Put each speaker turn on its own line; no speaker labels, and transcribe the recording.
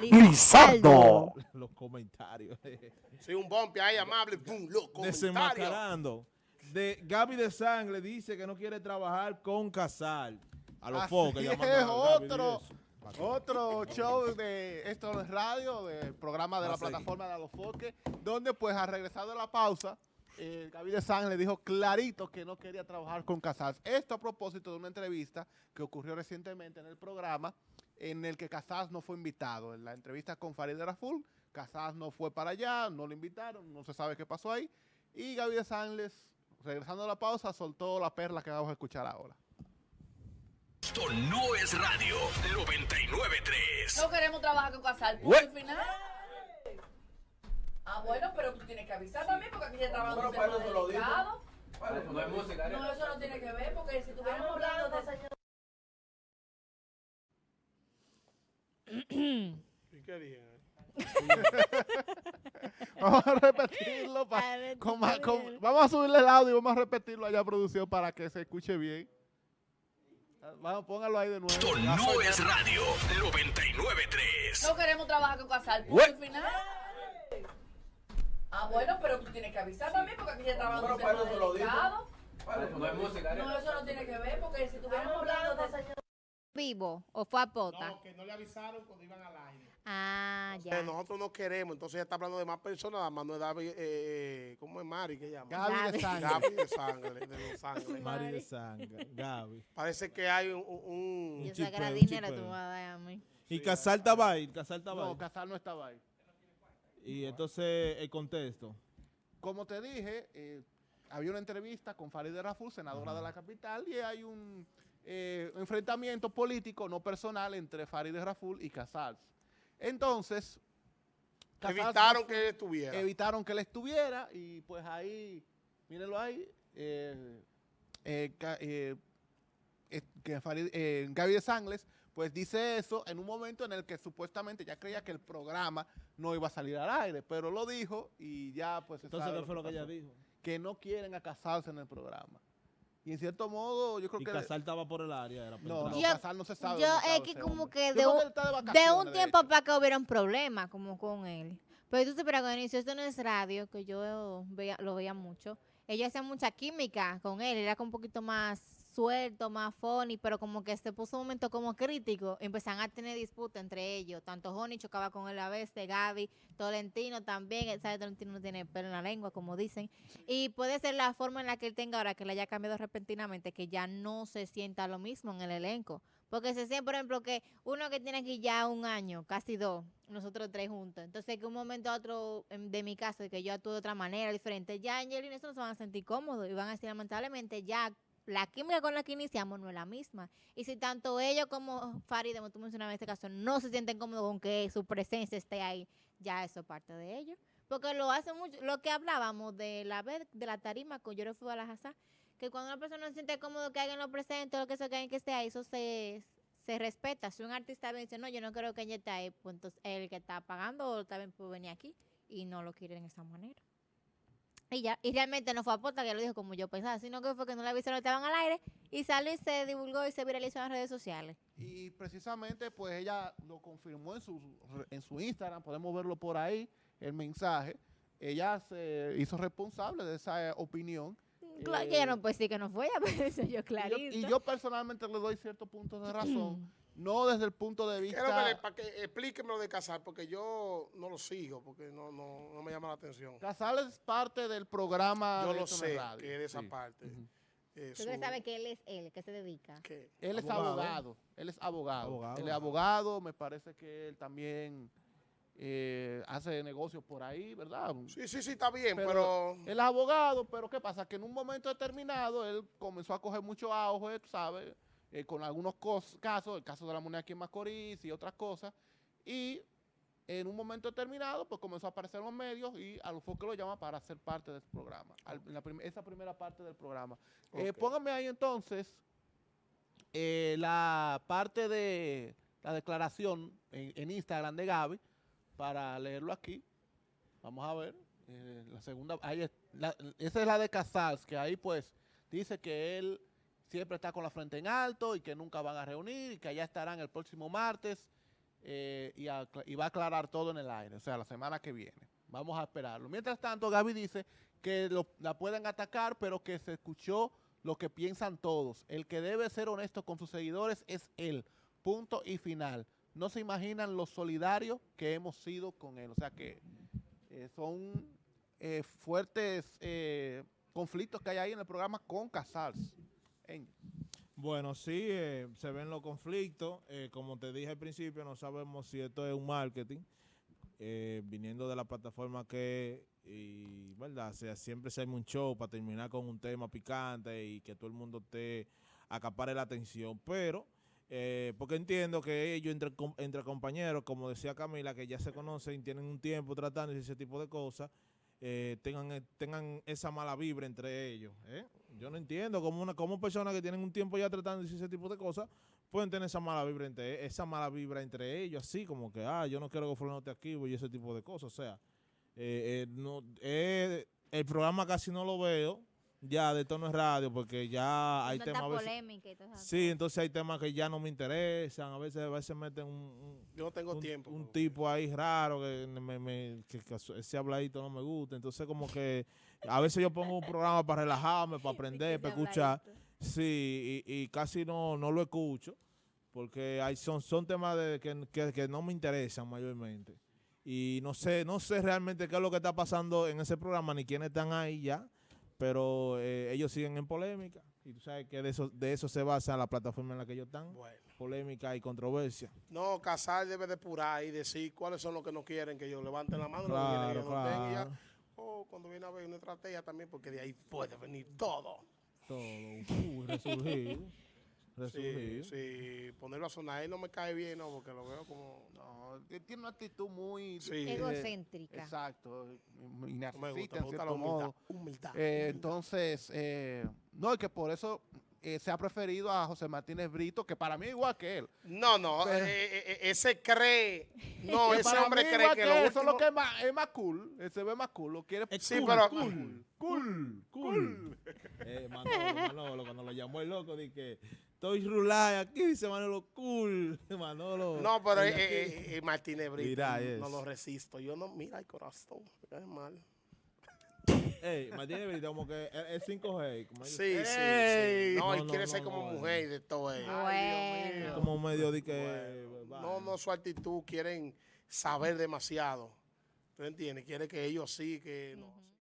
Lizardo.
Los comentarios.
Sí, un bombe ahí amable. Los comentarios.
De, Gaby de Sangre dice que no quiere trabajar con Casal. A los focos.
es,
a
otro, otro show de esto es radio, del programa de
Va
la
a
plataforma de Alofoque, donde pues al regresar de la pausa, eh, Gaby de San le dijo clarito que no quería trabajar con Casals. Esto a propósito de una entrevista que ocurrió recientemente en el programa, en el que Casals no fue invitado. En la entrevista con Farid Raful, Casals no fue para allá, no lo invitaron, no se sabe qué pasó ahí. Y Gaby de San les, regresando a la pausa, soltó la perla que vamos a escuchar ahora.
Esto no es radio 993.
No queremos trabajar con Casal,
What?
y final. Ah, bueno, pero tú tienes que avisar también porque aquí se trabaja un tema delicado.
No hay música.
No, eso no tiene que ver porque si estuviéramos hablando de...
¿Y qué dije?
Vamos a repetirlo. pa-
A ver,
con con- vamos a subirle el audio y vamos a repetirlo allá a producción para que se escuche bien. Vamos, póngalo ahí de nuevo.
Esto
Ya
no es radio 993.
No queremos trabajar con Casal, punto y final. Ah, bueno, pero tú tienes que avisar también porque aquí se trabaja un tema delicado.
No hay música.
No, eso no tiene que ver porque si estuviéramos hablando de...
¿Vivo o fue a pota?
No, que no le avisaron cuando iban al aire.
Ah, ya.
nosotros no queremos, entonces ella está hablando de más personas, nada más no es David, eh, eh, ¿cómo es Mari que llama?
Gaby de sangre.
Gaby de sangre, de los sangre.
Mari de Sangre. Gaby.
Parece que hay un... un-
Yo
chipeo,
sacara
un
dinero, tú vas a dar a mí.
Y Casal estaba ahí. Casal estaba
No,
ahí.
Casal no estaba ahí.
Y entonces el contexto.
Como te dije, eh, había una entrevista con Farideh Raful, senadora de la capital, y hay un eh, enfrentamiento político, no personal, entre Farideh Raful y Casals. Entonces, Casals
evitaron
no-
que él estuviera.
evitaron que él estuviera y pues ahí, mírenlo ahí, eh, eh, que Farid- eh, Gaby de Sangles pues dice eso en un momento en el que supuestamente ya creía que el programa no iba a salir al aire, pero lo dijo y ya pues se
Entonces, ¿qué fue lo que ella dijo?
Que no quieren a casarse en el programa. Y en cierto modo yo creo
Y
que...
Casal estaba por el área. Era
no, no.
Yo-
Casal no se sabe.
Yo es que como
hombre.
que de un,
de
de un
de
tiempo
hecho.
para acá hubieron problemas como con él. Pero tú cuando inició esto no es radio, que yo veía, lo veía mucho. Ella hacía mucha química con él, era como un poquito más suelto, más funny, pero como que se puso un momento como crítico, empezaron a tener disputa entre ellos. Tanto Honey chocaba con él a veces, Gaby, Tolentino también, ¿sabes? Tolentino no tiene pelo en la lengua, como dicen. Y puede ser la forma en la que él tenga ahora, que le haya cambiado repentinamente, que ya no se sienta lo mismo en el elenco. Porque se siente, por ejemplo, que uno que tiene aquí ya un año, casi dos, nosotros tres juntos. Entonces, que un momento a otro, de mi caso, de que yo actúo de otra manera, diferente, ya Angelina eso no se van a sentir cómodos y van a decir, lamentablemente, ya la química con la que iniciamos no es la misma. Y si tanto ellos como Farid, como tú mencionabas en este caso, no se sienten cómodos con que su presencia esté ahí, ya eso es parte de ellos. Porque lo hace mucho, lo que hablábamos de la de la tarima con Yo fui a la que cuando una persona no se siente cómodo que alguien lo presente, lo que sea que esté ahí, eso se, se respeta. Si un artista dice, no, yo no creo que ella esté ahí, pues entonces el que está pagando también puede venir aquí y no lo quiere de esa manera. Y ya, y realmente no fue a posta que lo dijo como yo pensaba, sino que fue que no le avisaron que estaban al aire y salió y se divulgó y se viralizó en las redes sociales.
Y precisamente, pues ella lo confirmó en su, en su Instagram, podemos verlo por ahí, el mensaje. Ella se hizo responsable de esa eh, opinión.
Claro, que ella no puede decir que no fue, ella decir yo
y yo-
clarito.
Y yo, personalmente le doy ciertos puntos de razón, no desde el punto de vista...
para que explíqueme lo de casar, porque yo no lo sigo, porque no, no, no me llama la atención.
Casal es parte del programa
Yo
de
lo sé,
Radio.
que es de esa
Sí.
parte.
Ujú.
Eh,
Tú
su-
que sabes que él es él, que se dedica.
Él es
Abogado.
abogado, él es abogado.
Abogado.
Él es abogado, me parece que él también eh, hace negocios por ahí, ¿verdad?
Sí, sí, sí, está bien,
Pero
pero...
Él es abogado, pero ¿qué pasa? Que en un momento determinado él comenzó a coger mucho auge, tú ¿sabes? Eh, con algunos casos, el caso de la moneda aquí en Macorís y otras cosas. Y en un momento determinado, pues comenzó a aparecer en los medios y a los que lo llama para ser parte del programa, al- en la prim- esa primera parte del programa. Eh,
Ok.
póngame ahí entonces eh, la parte de la declaración en, en Instagram de Gaby para leerlo aquí. Vamos a ver. eh, la segunda, ahí es- la- esa es la de Casals, que ahí pues dice que él siempre está con la frente en alto y que nunca van a reunir y que allá estarán el próximo martes eh, y, va a aclarar todo en el aire, o sea, la semana que viene. Vamos a esperarlo. Mientras tanto, Gaby dice que la pueden atacar, pero que se escuchó lo que piensan todos. El que debe ser honesto con sus seguidores es él. Punto y final. No se imaginan lo solidario que hemos sido con él. O sea que eh, son eh, fuertes eh, conflictos que hay ahí en el programa con Casals. En-
Bueno, sí, eh, se ven los conflictos. eh, como te dije al principio, no sabemos si esto es un marketing, viniendo de la plataforma que, y, ¿verdad? O sea, siempre se arma un show para terminar con un tema picante y que todo el mundo te acapare la atención. Pero, eh, porque entiendo que ellos, entre, entre compañeros, como decía Camila, que ya se conocen, tienen un tiempo tratando ese tipo de cosas, eh, tengan, eh, tengan esa mala vibra entre ellos. ¿eh? Yo no entiendo cómo una cómo personas que tienen un tiempo ya tratando ese tipo de cosas pueden tener esa mala vibra entre esa mala vibra entre ellos, así como que, ah, yo no quiero que fulano esté aquí y ese tipo de cosas. O sea, eh, no, el programa casi no lo veo ya de tono es radio porque ya hay temas a veces-
polémica y todo eso.
Sí, entonces hay temas que ya no me interesan, a veces a veces meten un, un-
Yo no tengo
un,
tiempo.
un tipo ahí raro que, me, me- que- que ese habladito no me gusta. Entonces, como que a veces yo pongo un programa para relajarme, para aprender, para escuchar. Sí, y, y casi no, no lo escucho porque hay, son, son temas de, que, que- que no me interesan mayormente. Y no sé, no sé realmente qué es lo que está pasando en ese programa ni quiénes están ahí ya, pero eh, ellos siguen en polémica. Y tú sabes que de eso, de eso se basa la plataforma en la que ellos están,
Bueno.
polémica y controversia.
No, Casal debe depurar y decir cuáles son los que no quieren que ellos levanten la mano, los que quieren que
Claro,
ellos no
claro.
O cuando viene a ver una estrategia también, porque de ahí puede venir todo.
Todo, uy, resurgir,
Sí, sí, ponerlo a sonar. Ahí no me cae bien, ¿no? Porque lo veo como...
no, él tiene una actitud muy...
Sí.
eh,
Egocéntrica.
Exacto. Y
No me gusta,
en
me gusta la
cierto
humildad.
modo.
Humildad.
Eh,
humildad.
entonces, eh, no, y que por eso eh, se ha preferido a José Martínez Brito, que para mí es igual que él.
No, no,
Pero-
eh, ese cree... No,
Que
ese hombre cree
igual
que
él,
lo
eso es lo que es más, es más cool, él se ve más cool, lo quiere
Sí,
cool,
pero...
cool. Cool, cool. Manolo, Manolo, cuando lo llamó el loco, dije que estoy rulay aquí, dice Manolo, cool. Manolo.
No, pero
el
eh, eh, eh, Martínez Brito,
Mira,
no lo resisto. Yo no, mira el corazón, me cae mal.
Ey, Martínez Brito, como que es- es 5G. Como
Sí, sí, sí. No,
No,
él
no,
quiere
no,
ser como
no,
mujer y de todo eso.
Bueno.
como medio de que.
No, no, su actitud, quieren saber demasiado. ¿Tú entiendes? Quiere que ellos sí, que no.